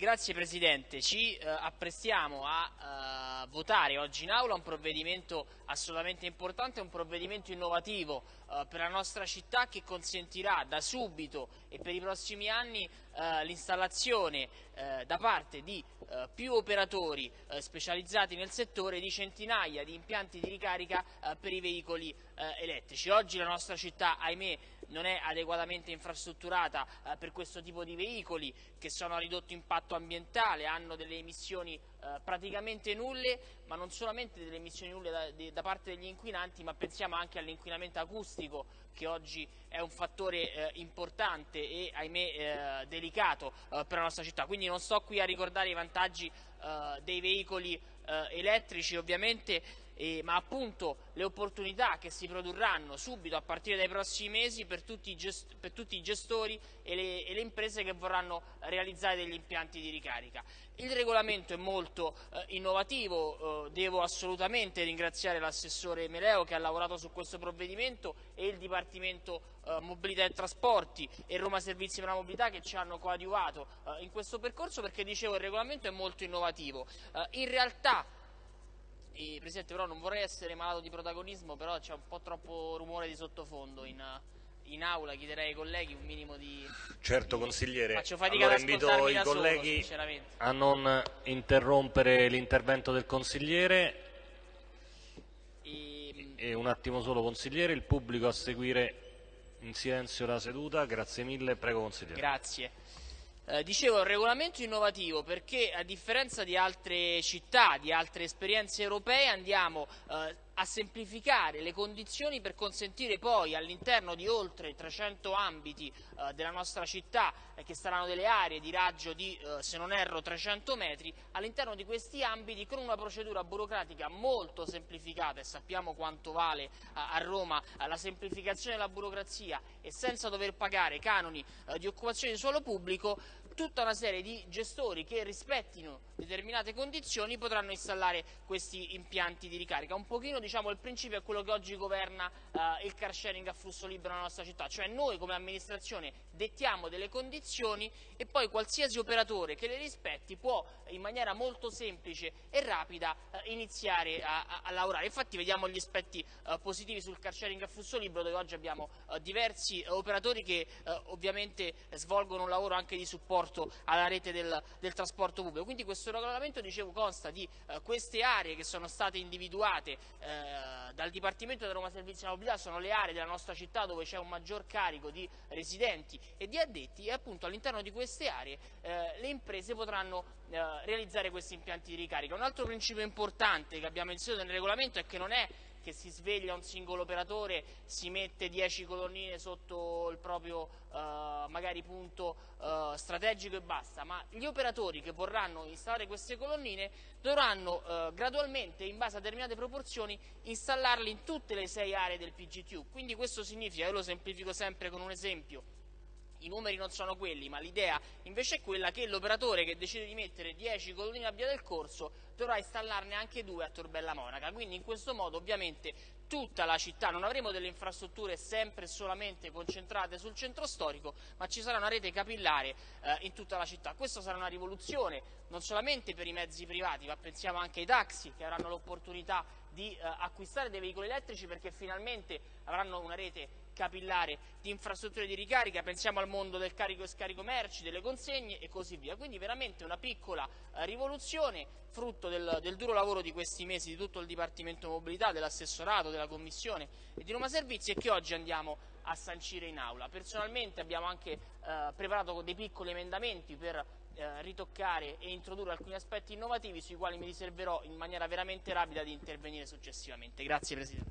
grazie Presidente. Ci eh, apprestiamo a eh, votare oggi in aula un provvedimento assolutamente importante, un provvedimento innovativo eh, per la nostra città che consentirà da subito e per i prossimi anni eh, l'installazione eh, da parte di eh, più operatori specializzati nel settore di centinaia di impianti di ricarica per i veicoli elettrici. Oggi la nostra città, ahimè, non è adeguatamente infrastrutturata per questo tipo di veicoli che sono a ridotto impatto ambientale, hanno delle emissioni eh, praticamente nulle, ma non solamente delle emissioni nulle da, de, da parte degli inquinanti, ma pensiamo anche all'inquinamento acustico che oggi è un fattore eh, importante e ahimè eh, delicato eh, per la nostra città. Quindi non sto qui a ricordare i vantaggi eh, dei veicoli eh, elettrici ovviamente eh, ma appunto le opportunità che si produrranno subito a partire dai prossimi mesi per tutti i, gest per tutti i gestori e le, e le, imprese che vorranno realizzare degli impianti di ricarica. Il regolamento è molto eh, innovativo, eh, devo assolutamente ringraziare l'assessore Meleo che ha lavorato su questo provvedimento e il Dipartimento eh, Mobilità e Trasporti e Roma Servizi per la Mobilità che ci hanno coadiuvato eh, in questo percorso perché dicevo il regolamento è molto innovativo. Eh, in realtà e, Presidente, però non vorrei essere malato di protagonismo, però c'è un po' troppo rumore di sottofondo in, in aula, chiederei ai colleghi un minimo di... Certo, di... consigliere. Faccio fatica allora, invito i colleghi solo, a non interrompere l'intervento del consigliere. E... e un attimo solo, consigliere, il pubblico a seguire in silenzio la seduta. Grazie mille, prego consigliere. Grazie. Eh, dicevo, è un regolamento innovativo perché a differenza di altre città, di altre esperienze europee, andiamo eh, a semplificare le condizioni per consentire poi all'interno di oltre 300 ambiti eh, della nostra città, eh, che saranno delle aree di raggio di, eh, se non erro, 300 metri, all'interno di questi ambiti con una procedura burocratica molto semplificata e sappiamo quanto vale a Roma la semplificazione della burocrazia e senza dover pagare canoni di occupazione di suolo pubblico, tutta una serie di gestori che rispettino determinate condizioni potranno installare questi impianti di ricarica. Un pochino diciamo, il principio è quello che oggi governa eh, il car sharing a flusso libero nella nostra città, cioè noi come amministrazione dettiamo delle condizioni e poi qualsiasi operatore che le rispetti può in maniera molto semplice e rapida eh, iniziare a, a, a, lavorare. Infatti vediamo gli aspetti eh, positivi sul car sharing a flusso libero dove oggi abbiamo eh, diversi eh, operatori che eh, ovviamente svolgono un lavoro anche di supporto alla rete del, del trasporto pubblico. Quindi questo regolamento dicevo, consta di queste aree che sono state individuate dal Dipartimento della Roma Servizi della Mobilità, sono le aree della nostra città dove c'è un maggior carico di residenti e di addetti e appunto all'interno di queste aree eh, le imprese potranno eh, realizzare questi impianti di ricarica. Un altro principio importante che abbiamo inserito nel regolamento è che non è che si sveglia un singolo operatore, si mette 10 colonnine sotto il proprio eh, magari punto eh, strategico e basta, ma gli operatori che vorranno installare queste colonnine dovranno eh, gradualmente, in base a determinate proporzioni, installarle in tutte le sei aree del PGT. Quindi questo significa, io lo semplifico sempre con un esempio, i numeri non sono quelli, ma l'idea invece è quella che l'operatore che decide di mettere 10 colonnine a via del corso dovrà installarne anche due a Torbella Monaca, quindi in questo modo ovviamente tutta la città, non avremo delle infrastrutture sempre e solamente concentrate sul centro storico, ma ci sarà una rete capillare eh, in tutta la città. Questa sarà una rivoluzione non solamente per i mezzi privati, ma pensiamo anche ai taxi che avranno l'opportunità di eh, acquistare dei veicoli elettrici perché finalmente avranno una rete capillare di infrastrutture di ricarica, pensiamo al mondo del carico e scarico merci, delle consegne e così via. Quindi veramente una piccola eh, rivoluzione, frutto del, del, duro lavoro di questi mesi di tutto il Dipartimento Mobilità, dell'assessorato, della Commissione e di Roma Servizi e che oggi andiamo a sancire in aula. Personalmente abbiamo anche eh, preparato dei piccoli emendamenti per eh, ritoccare e introdurre alcuni aspetti innovativi sui quali mi riserverò in maniera veramente rapida di intervenire successivamente. Grazie Presidente.